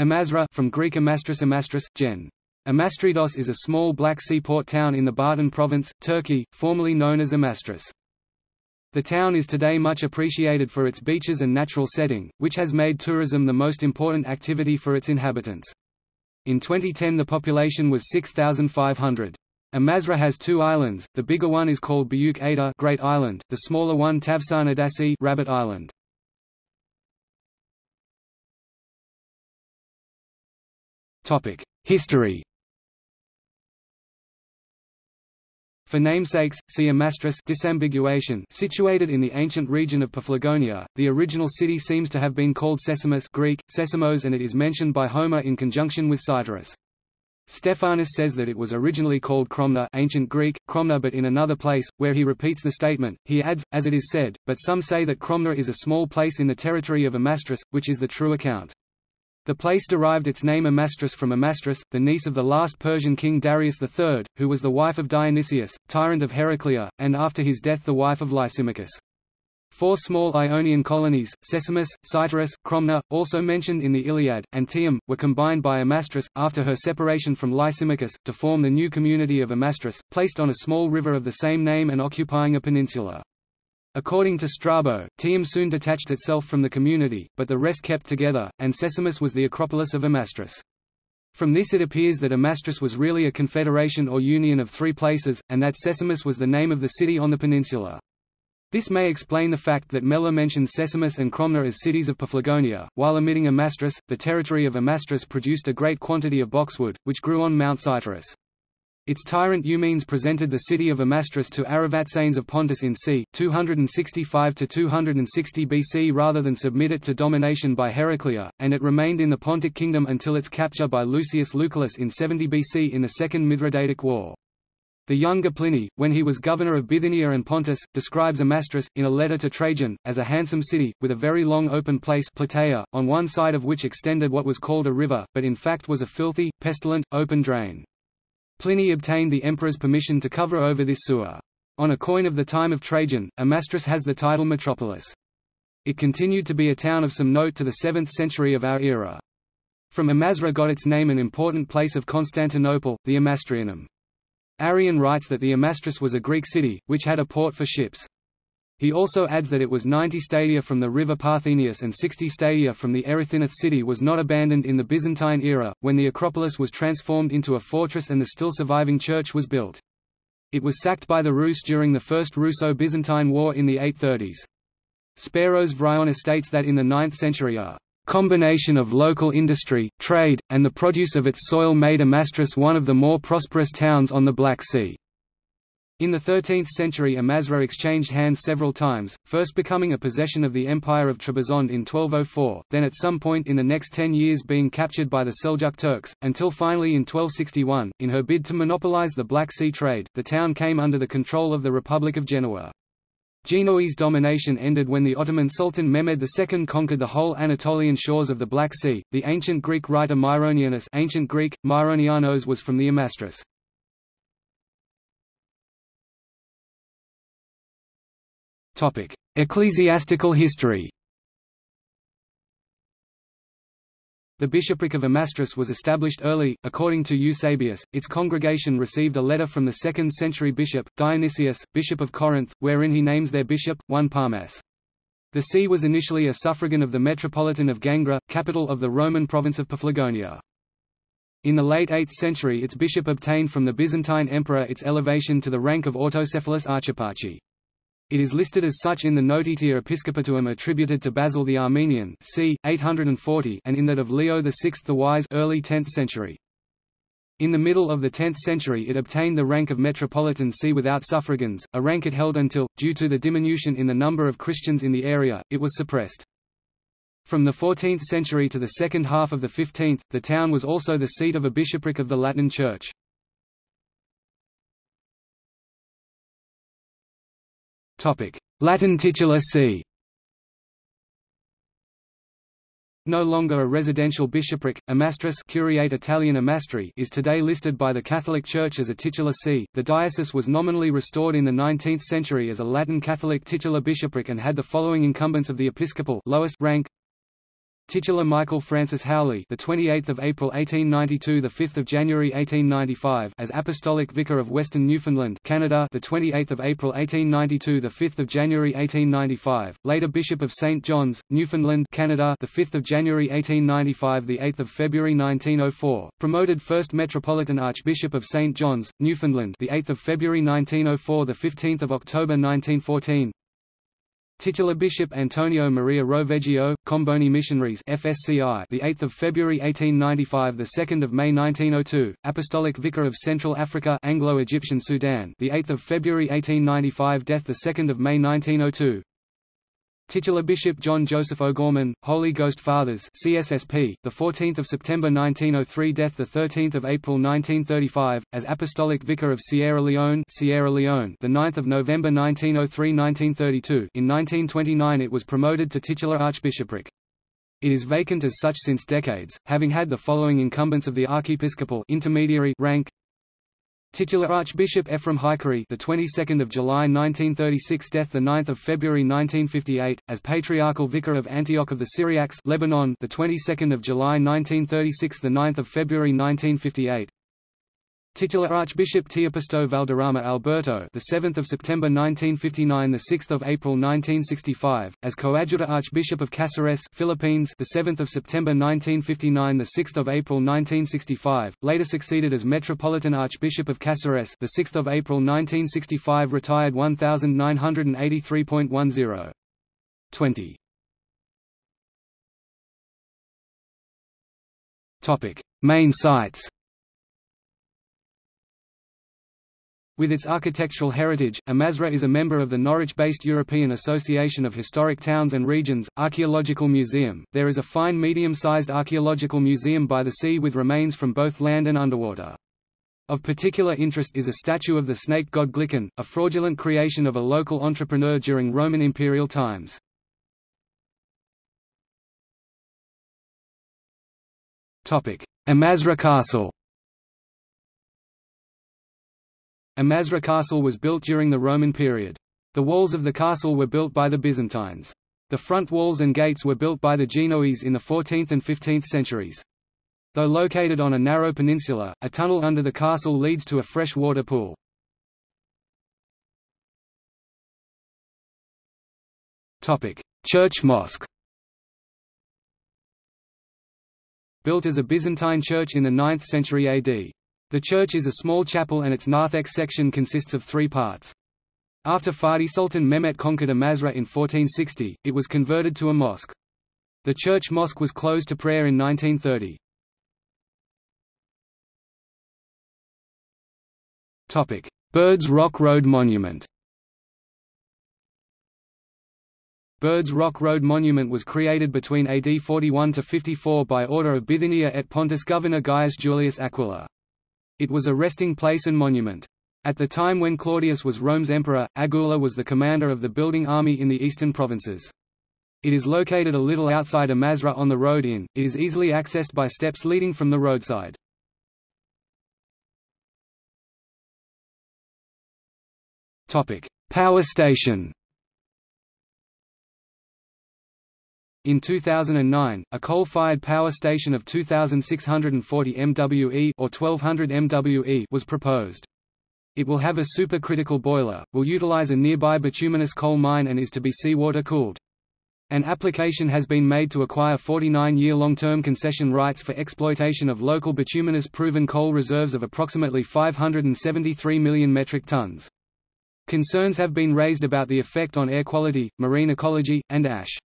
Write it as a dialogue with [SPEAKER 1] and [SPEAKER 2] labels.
[SPEAKER 1] Amasra from Greek Amastris Amastris, gen. Amastridos is a small Black Sea port town in the Bartın province, Turkey, formerly known as Amastris. The town is today much appreciated for its beaches and natural setting, which has made tourism the most important activity for its inhabitants. In 2010 the population was 6,500. Amasra has two islands, the bigger one is called Büyük Ada Great Island, the smaller one Tavşan Adası Rabbit Island. History For namesakes, see Amastris disambiguation situated in the ancient region of Paphlagonia. The original city seems to have been called Sesamus Greek, Sesamos and it is mentioned by Homer in conjunction with Cytorus. Stephanus says that it was originally called Cromna ancient Greek, Cromna but in another place, where he repeats the statement, he adds, as it is said, but some say that Cromna is a small place in the territory of Amastris, which is the true account. The place derived its name Amastris from Amastris, the niece of the last Persian king Darius III, who was the wife of Dionysius, tyrant of Heraclea, and after his death the wife of Lysimachus. Four small Ionian colonies, Sesamus, Cytorus, Cromna, also mentioned in the Iliad, and Tium, were combined by Amastris, after her separation from Lysimachus, to form the new community of Amastris, placed on a small river of the same name and occupying a peninsula. According to Strabo, Tium soon detached itself from the community, but the rest kept together, and Sesamus was the Acropolis of Amastris. From this it appears that Amastris was really a confederation or union of three places, and that Sesamus was the name of the city on the peninsula. This may explain the fact that Mela mentions Sesamus and Cromna as cities of Paphlagonia, while omitting Amastris. The territory of Amastris produced a great quantity of boxwood, which grew on Mount Cytorus. Its tyrant Eumenes presented the city of Amastris to Artaxerxes of Pontus in c. 265–260 BC rather than submit it to domination by Heraclea, and it remained in the Pontic kingdom until its capture by Lucius Lucullus in 70 BC in the Second Mithridatic War. The younger Pliny, when he was governor of Bithynia and Pontus, describes Amastris, in a letter to Trajan, as a handsome city, with a very long open place Plataea, on one side of which extended what was called a river, but in fact was a filthy, pestilent, open drain. Pliny obtained the emperor's permission to cover over this sewer. On a coin of the time of Trajan, Amastris has the title metropolis. It continued to be a town of some note to the 7th century of our era. From Amasra got its name an important place of Constantinople, the Amastrianum. Arrian writes that the Amastris was a Greek city, which had a port for ships. He also adds that it was 90 stadia from the river Parthenius and 60 stadia from the Erythinith city was not abandoned in the Byzantine era, when the Acropolis was transformed into a fortress and the still surviving church was built. It was sacked by the Rus during the First Russo-Byzantine War in the 830s. Speros Vryonis states that in the 9th century a combination of local industry, trade, and the produce of its soil made Amastris one of the more prosperous towns on the Black Sea. In the 13th century Amasra exchanged hands several times, first becoming a possession of the Empire of Trebizond in 1204, then at some point in the next ten years being captured by the Seljuk Turks, until finally in 1261, in her bid to monopolize the Black Sea trade, the town came under the control of the Republic of Genoa. Genoese domination ended when the Ottoman Sultan Mehmed II conquered the whole Anatolian shores of the Black Sea. The ancient Greek writer Myronianus, ancient Greek Myronianos was from the Amastris. Topic: Ecclesiastical history. The bishopric of Amastris was established early, according to Eusebius. Its congregation received a letter from the 2nd century bishop, Dionysius, bishop of Corinth, wherein he names their bishop, 1 Palmas. The see was initially a suffragan of the metropolitan of Gangra, capital of the Roman province of Paphlagonia. In the late 8th century its bishop obtained from the Byzantine emperor its elevation to the rank of autocephalous Archipachi. It is listed as such in the Notitia Episcopatuum attributed to Basil the Armenian c. 840 and in that of Leo VI the Wise early 10th century. In the middle of the 10th century it obtained the rank of metropolitan see without suffragans, a rank it held until, due to the diminution in the number of Christians in the area, it was suppressed. From the 14th century to the second half of the 15th, the town was also the seat of a bishopric of the Latin Church. Latin titular see No longer a residential bishopric, Amastris Curiate Italian Amastri is today listed by the Catholic Church as a titular see. The diocese was nominally restored in the 19th century as a Latin Catholic titular bishopric and had the following incumbents of the episcopal lowest rank Titular Michael Francis Howley, the 28th of April 1892, the 5th of January 1895, as Apostolic Vicar of Western Newfoundland, Canada, the 28th of April 1892, the 5th of January 1895. Later Bishop of St John's, Newfoundland, Canada, the 5th of January 1895, the 8th of February 1904. Promoted first Metropolitan Archbishop of St John's, Newfoundland, the 8th of February 1904, the 15th of October 1914. Titular Bishop Antonio Maria Roveggio, Comboni Missionaries FSCI, the 8th of February 1895, the 2nd of May 1902, Apostolic Vicar of Central Africa, Anglo-Egyptian Sudan, the 8th of February 1895, death the 2nd of May 1902. Titular Bishop John Joseph O'Gorman, Holy Ghost Fathers CSSP, the 14th of September 1903 death the 13th of April 1935 as Apostolic Vicar of Sierra Leone Sierra Leone the 9th of November 1903-1932 in 1929 it was promoted to titular archbishopric. It is vacant as such since decades having had the following incumbents of the archiepiscopal intermediary rank Titular Archbishop Ephraim Haikari, the 22nd of July 1936, death the 9th of February 1958, as Patriarchal Vicar of Antioch of the Syriacs, Lebanon, the 22nd of July 1936, the 9th of February 1958. Titular Archbishop Teopisto Valderrama Alberto, the 7th of September 1959, the 6th of April 1965, as Coadjutor Archbishop of Cáceres, Philippines, the 7th of September 1959, the 6th of April 1965, later succeeded as Metropolitan Archbishop of Cáceres, the 6th of April 1965, retired 1983.10. 20. Topic: Main sites. With its architectural heritage, Amasra is a member of the Norwich-based European Association of Historic Towns and Regions, Archaeological Museum. There is a fine medium-sized archaeological museum by the sea with remains from both land and underwater. Of particular interest is a statue of the snake god Glycon, a fraudulent creation of a local entrepreneur during Roman imperial times. Amasra Castle Amasra Castle was built during the Roman period. The walls of the castle were built by the Byzantines. The front walls and gates were built by the Genoese in the 14th and 15th centuries. Though located on a narrow peninsula, a tunnel under the castle leads to a fresh water pool. Church mosque Built as a Byzantine church in the 9th century AD. The church is a small chapel and its narthex section consists of three parts. After Fatih Sultan Mehmet conquered Amasra in 1460, it was converted to a mosque. The church mosque was closed to prayer in 1930. Birds Rock Road Monument Birds Rock Road Monument was created between AD 41 to 54 by order of Bithynia et Pontus governor Gaius Julius Aquila. It was a resting place and monument. At the time when Claudius was Rome's emperor, Aquila was the commander of the building army in the eastern provinces. It is located a little outside Amasra on the road in, it is easily accessed by steps leading from the roadside. Power station In 2009, a coal-fired power station of 2,640 MWE or 1200 MWE was proposed. It will have a supercritical boiler, will utilize a nearby bituminous coal mine and is to be seawater cooled. An application has been made to acquire 49-year long-term concession rights for exploitation of local bituminous proven coal reserves of approximately 573 million metric tons. Concerns have been raised about the effect on air quality, marine ecology, and ash.